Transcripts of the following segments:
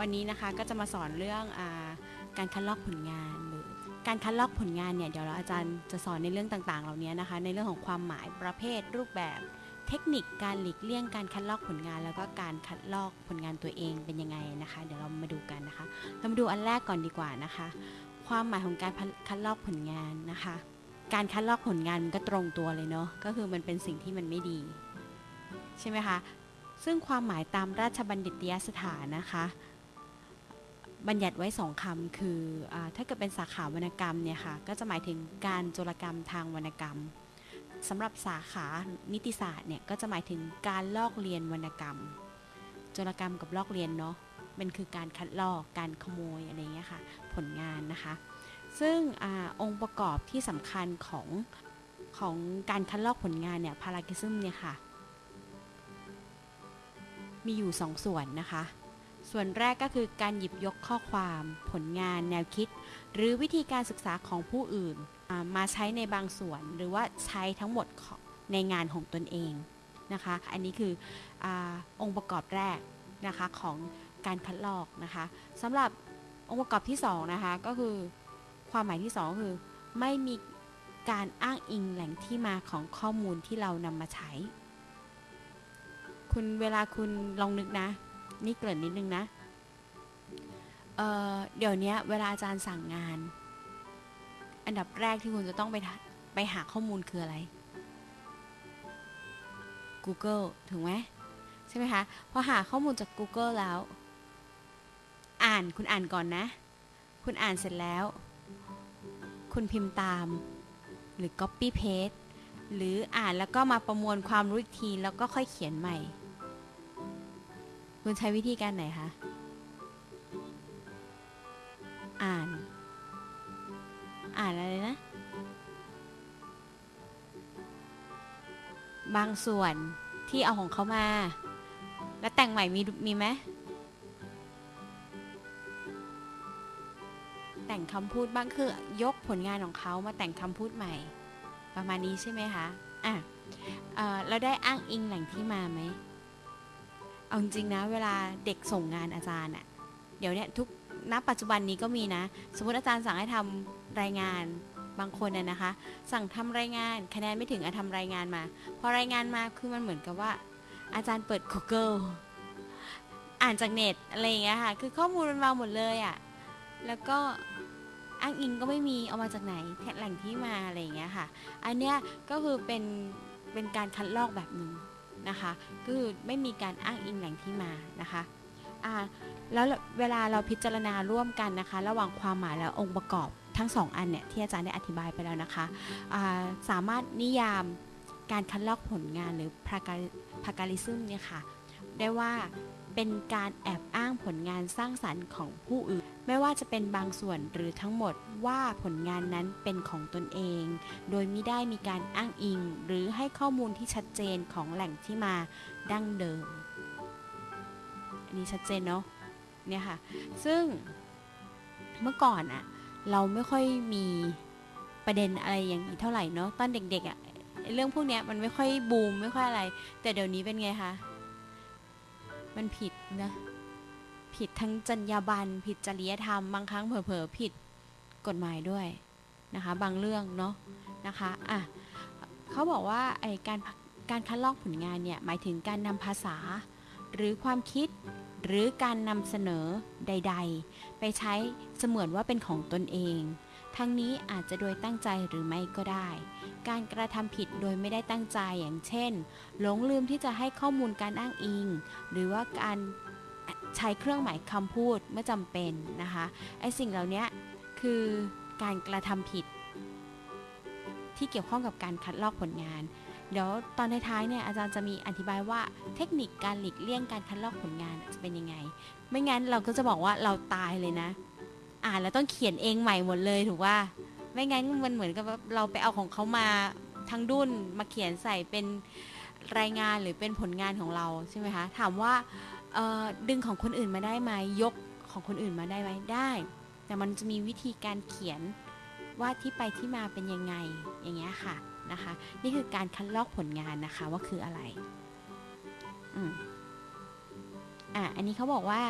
วันนี้นะคะก็จะมาสอนเรื่องอาการคัดลอกผลงานหรือการคัดลอกผลงานเนี่ยเดี๋ยวเราอาจารย์จะสอนในเรื่องต่างๆ เหล่านี้นะคะ ในเรื่องของความหมายประเภท รูปแบบ เทคนิคการหลีกเลี่ยงการคัดลอกผลงาน แล้วก็การคัดลอกผลงานตัวเองเป็นยังไงนะคะ เดี๋ยวเรามาดูกันนะคะ เรามาดูอันแรกก่อนดีกว่านะคะ ความหมายของการคัดลอกผลงานนะคะ การคัดลอกผลงานมันก็ตรงตัวเลยเนาะก็คือมันเป็นสิ่งที่มันไม่ดีใช่ไหมคะซึ่งความหมายตามราชบัณฑิตยสถานนะคะ บัญญัติไว้สองคำคืออถ้าเกิดเป็นสาขาวรรณกรรมเนี่ยค่ะก็จะหมายถึงการโจรกรรมทางวรรณกรรมสำหรับสาขานิติศาสตร์เนี่ยก็จะหมายถึงการลอกเรียนวรรณกรรม โจรกรรมกับลอกเรียนเนาะมันคือการคัดลอกการขโมยอะไรเงี้ยค่ะผลงานนะคะ ซึ่งอองค์ประกอบที่สำคัญของของการคัดลอกผลงานเนี่ยพารากิซึมเนี่ยค่ะมีอยู่2ส่วนนะคะ ส่วนแรกก็คือการหยิบยกข้อความ ผลงาน แนวคิด หรือวิธีการศึกษาของผู้อื่น มาใช้ในบางส่วนหรือว่าใช้ทั้งหมดในงานของตนเองนะคะ อันนี้คืออองค์ประกอบแรกนะคะของการคัดลอกนะคะสำหรับองค์ประกอบที่2นะคะก็คือความหมายที่ 2 คือ ไม่มีการอ้างอิงแหล่งที่มาของข้อมูลที่เรานำมาใช้ คุณเวลาคุณลองนึกนะ นี่เกริ่นนิดนึงนะเเดี๋ยวนี้เวลาอาจารย์สั่งงาน อันดับแรกที่คุณจะต้องไปไปหาข้อมูลคืออะไร Google ถูกไหมใช่ไหมคะพอหาข้อมูลจาก Google แล้ว อ่านคุณอ่านก่อนนะ คุณอ่านเสร็จแล้ว คุณพิมพ์ตาม หรือ copy paste หรืออ่านแล้วก็มาประมวลความรู้อีกที แล้วก็ค่อยเขียนใหม่ คุณใช้วิธีการไหนคะ อ่าน อ่านอะไรนะ บางส่วนที่เอาของเขามา แล้วแต่งใหม่มีมีไหมแต่งคำพูดบ้างคือยกผลงานของเขามาแต่งคำพูดใหม่ ประมาณนี้ใช่ไหมคะ อะเราได้อ้างอิงแหล่งที่มาไหม เอาจริงนะ เวลาเด็กส่งงานอาจารย์อะเดี๋ยวเนี้ยทุกณปัจจุบันนี้ก็มีนะ สมมติอาจารย์สั่งให้ทำรายงานบางคนน่ยนะคะ สั่งทำรายงานคะแนนไม่ถึงอาทำรายงานมา พอรายงานมาคือมันเหมือนกับว่า อาจารย์เปิด Google อ่านจากเน็ตอะไรอย่างเงี้ยค่ะ คือข้อมูลมันมาหมดเลยอะ่ะแล้วก็อ้างอิงก็ไม่มีเอามาจากไหนแหล่งที่มาอะไรอย่างเงี้ยค่ะ อันเนี้ยก็คือเป็นเป็นการคัดลอกแบบหนึ่ง นะคะคือไม่มีการอ้างอิงแหล่งที่มานะคะอ่าแล้วเวลาเราพิจารณาร่วมกันนะคะ ระหว่างความหมายและองค์ประกอบทั้งสองอันเนี่ยที่อาจารย์ได้อธิบายไปแล้วนะคะาสามารถนิยามการคัดลอกผลงานหรือพาการิซึมเนี่ยค่ะได้ว่าเป็นการแอบอ้างผลงานสร้างสรรค์ของผู้อื่น ไม่ว่าจะเป็นบางส่วนหรือทั้งหมดว่าผลงานนั้นเป็นของตนเอง โดยไม่ได้มีการอ้างอิง หรือให้ข้อมูลที่ชัดเจนของแหล่งที่มาดั้งเดิม อันนี้ชัดเจนเนาะ เนี่ยค่ะ ซึ่งเมื่อก่อนอะเราไม่ค่อยมีประเด็นอะไรอย่างนี้เท่าไหร่เนาะ ตอนเด็กๆอะเรื่องพวกนี้มันไม่ค่อยบูมไม่ค่อยอะไร แต่เดี๋ยวนี้เป็นไงคะ มันผิดนะ ผิดทั้งจรรยาบรรณผิดจริยธรรมบางครั้งเผลอๆผิดกฎหมายด้วยนะคะ บางเรื่องเนาะนะคะอะเขาบอกว่าไอการการคัดลอกผลงานเนี่ยหมายถึงการนำภาษา หรือความคิดหรือการนำเสนอใด ๆ ไปใช้เสมือนว่าเป็นของตนเอง ทั้งนี้อาจจะโดยตั้งใจหรือไม่ก็ได้ การกระทำผิดโดยไม่ได้ตั้งใจอย่างเช่น หลงลืมที่จะให้ข้อมูลการอ้างอิง หรือว่าการ ใช้เครื่องหมายคำพูดเมื่อจำเป็นนะคะไอสิ่งเหล่านี้คือการกระทำผิด ที่เกี่ยวข้องกับการคัดลอกผลงาน เดี๋ยวตอนท้ายๆเนี่ยอาจารย์จะมีอธิบายว่าเทคนิคการหลีกเลี่ยงการคัดลอกผลงานจะเป็นยังไง ไม่งั้นเราก็จะบอกว่าเราตายเลยนะ อ่านแล้วต้องเขียนเองใหม่หมดเลยถูกว่าไม่งั้นมันเหมือนกับเราไปเอาของเขามาทั้งดุนมาเขียนใส่เป็นรายงานหรือเป็นผลงานของเราใช่ไหมคะถามว่า ดึงของคนอื่นมาได้ไหมยกของคนอื่นมาได้ไหมได้ แต่มันจะมีวิธีการเขียนว่าที่ไปที่มาเป็นยังไงอย่างเงี้ยค่ะนะคะ นี่คือการคัดลอกผลงานนะคะว่าคืออะไรอืมอะอันนี้เขาบอกว่า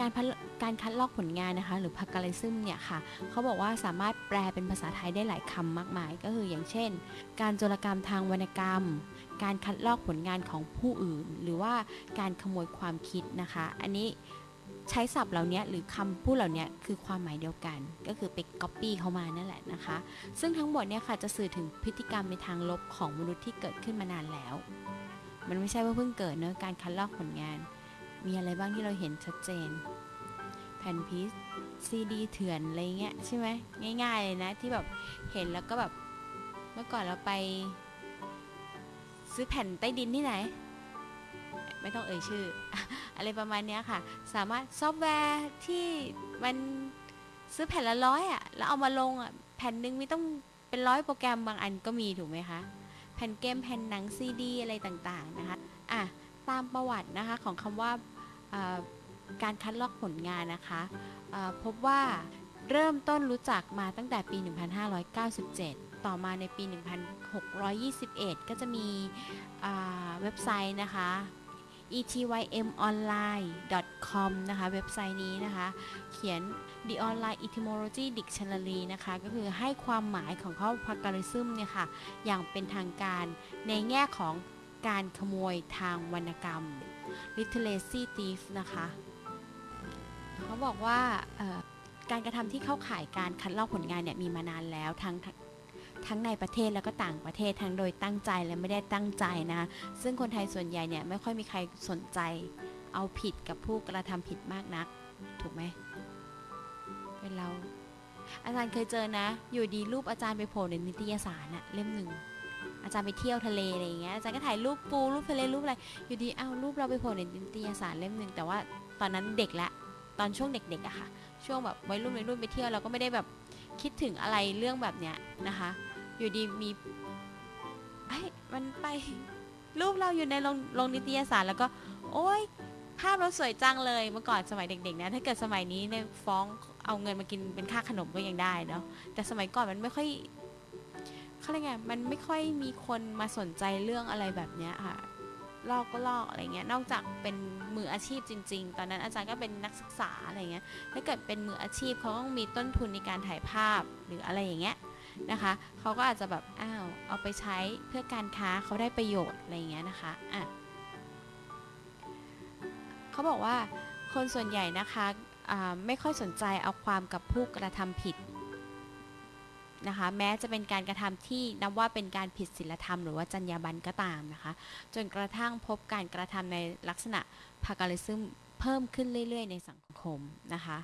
การพัดการคัดลอกผลงานนะคะ หรือ plagiarism เนี่ยค่ะเขาบอกว่าสามารถแปลเป็นภาษาไทยได้หลายคำมากมาย ก็คืออย่างเช่น การโจรกรรมทางวรรณกรรม การคัดลอกผลงานของผู้อื่น หรือว่าการขโมยความคิดนะคะ อันนี้ใช้ศัพท์เหล่านี้หรือคำพูดเหล่านี้คือความหมายเดียวกัน ก็คือไป copy เขามานั่นแหละนะคะ ซึ่งทั้งหมดเนี่ยค่ะจะสื่อถึงพฤติกรรมในทางลบของมนุษย์ที่เกิดขึ้นมานานแล้ว มันไม่ใช่ว่าเพิ่งเกิดเนอะการคัดลอกผลงาน มีอะไรบ้างที่เราเห็นชัดเจน แผ่นพีซซีดีเถื่อนอะไรเงี้ยใช่ไหมง่ายๆเลยนะที่แบบเห็นแล้วก็แบบเมื่อก่อนเราไป ซื้อแผ่นใต้ดินที่ไหน ไม่ต้องเอ่ยชื่อ อะไรประมาณนี้ค่ะ สามารถซอฟต์แวร์ที่มันซื้อแผ่นละร้อยอะ แล้วเอามาลงอะ แผ่นหนึ่งมีต้องเป็นร้อยโปรแกรมบางอันก็มีถูกไหมคะ แผ่นเกมแผ่นหนังซีดีอะไรต่างๆนะคะ อะ ตามประวัตินะคะของคำว่าการคัดลอกผลงานนะคะ พบว่าเริ่มต้นรู้จักมาตั้งแต่ปี 1597 ต่อมาในปี 1621 ก็จะมีเว็บไซต์นะคะ etymonline.com นะคะเว็บไซต์นี้นะคะ เขียน the online etymology dictionary นะคะ ก็คือให้ความหมายของคำว่า plagiarism เนี่ยค่ะ อย่างเป็นทางการในแง่ของการขโมยทางวรรณกรรม literacy thief นะคะ เขาบอกว่าการกระทำที่เข้าข่ายการคัดลอกผลงานเนี่ยมีมานานแล้วทั้ง ทั้งในประเทศแล้วก็ต่างประเทศทั้งโดยตั้งใจและไม่ได้ตั้งใจนะ ซึ่งคนไทยส่วนใหญ่เนี่ยไม่ค่อยมีใครสนใจ เอาผิดกับผู้กระทำผิดมากนัก ถูกไหมเป็นเรา อาจารย์เคยเจอนะ อยู่ดีรูปอาจารย์ไปโผล่ในนิตยสารอะเล่มหนึ่งอาจารย์ไปเที่ยวทะเลอะไรอย่างเงี้ยอาจารย์ก็ถ่ายรูปปูรูปทะเลรูปอะไรอยู่ดีอ้าวรูปเราไปโผล่ในนิตยสารเล่มหนึ่งแต่ว่าตอนนั้นเด็กละตอนช่วงเด็กๆอะค่ะ ช่วงแบบวัยรุ่นวัยรุ่นไปเที่ยวเราก็ไม่ได้แบบคิดถึงอะไรเรื่องแบบเนี้ยนะคะ อยู่ดีมีไอ้มันไป รูปเราอยู่ในโรงโรงนิตยสารแล้วก็ โอ๊ยภาพเราสวยจังเลยเมื่อก่อนสมัยเด็กๆนะถ้าเกิดสมัยนี้เนี่ยฟ้องเอาเงินมากินเป็นค่าขนมก็ยังได้เนาะแต่สมัยก่อนมันไม่ค่อยเขาเรียกไงมันไม่ค่อยมีคนมาสนใจเรื่องอะไรแบบเนี้ยค่ะลอกก็ลอกอะไรเงี้ย นอกจากเป็นมืออาชีพจริง ๆ ตอนนั้นอาจารย์ก็เป็นนักศึกษาอะไรเงี้ย ถ้าเกิดเป็นมืออาชีพเขาต้องมีต้นทุนในการถ่ายภาพหรืออะไรอย่างเงี้ย นะคะเขาก็อาจจะแบบอ้าวเอาไปใช้เพื่อการค้าเขาได้ประโยชน์อะไรอย่างเงี้ยนะคะอะเขาบอกว่าคนส่วนใหญ่นะคะไม่ค่อยสนใจเอาความกับผู้กระทำผิดนะคะแม้จะเป็นการกระทำที่นับว่าเป็นการผิดศีลธรรมหรือว่าจรรยาบรรณก็ตามนะคะ จนกระทั่งพบการกระทำในลักษณะพากาลิซึมเพิ่มขึ้นเรื่อย ๆ ในสังคมนะคะ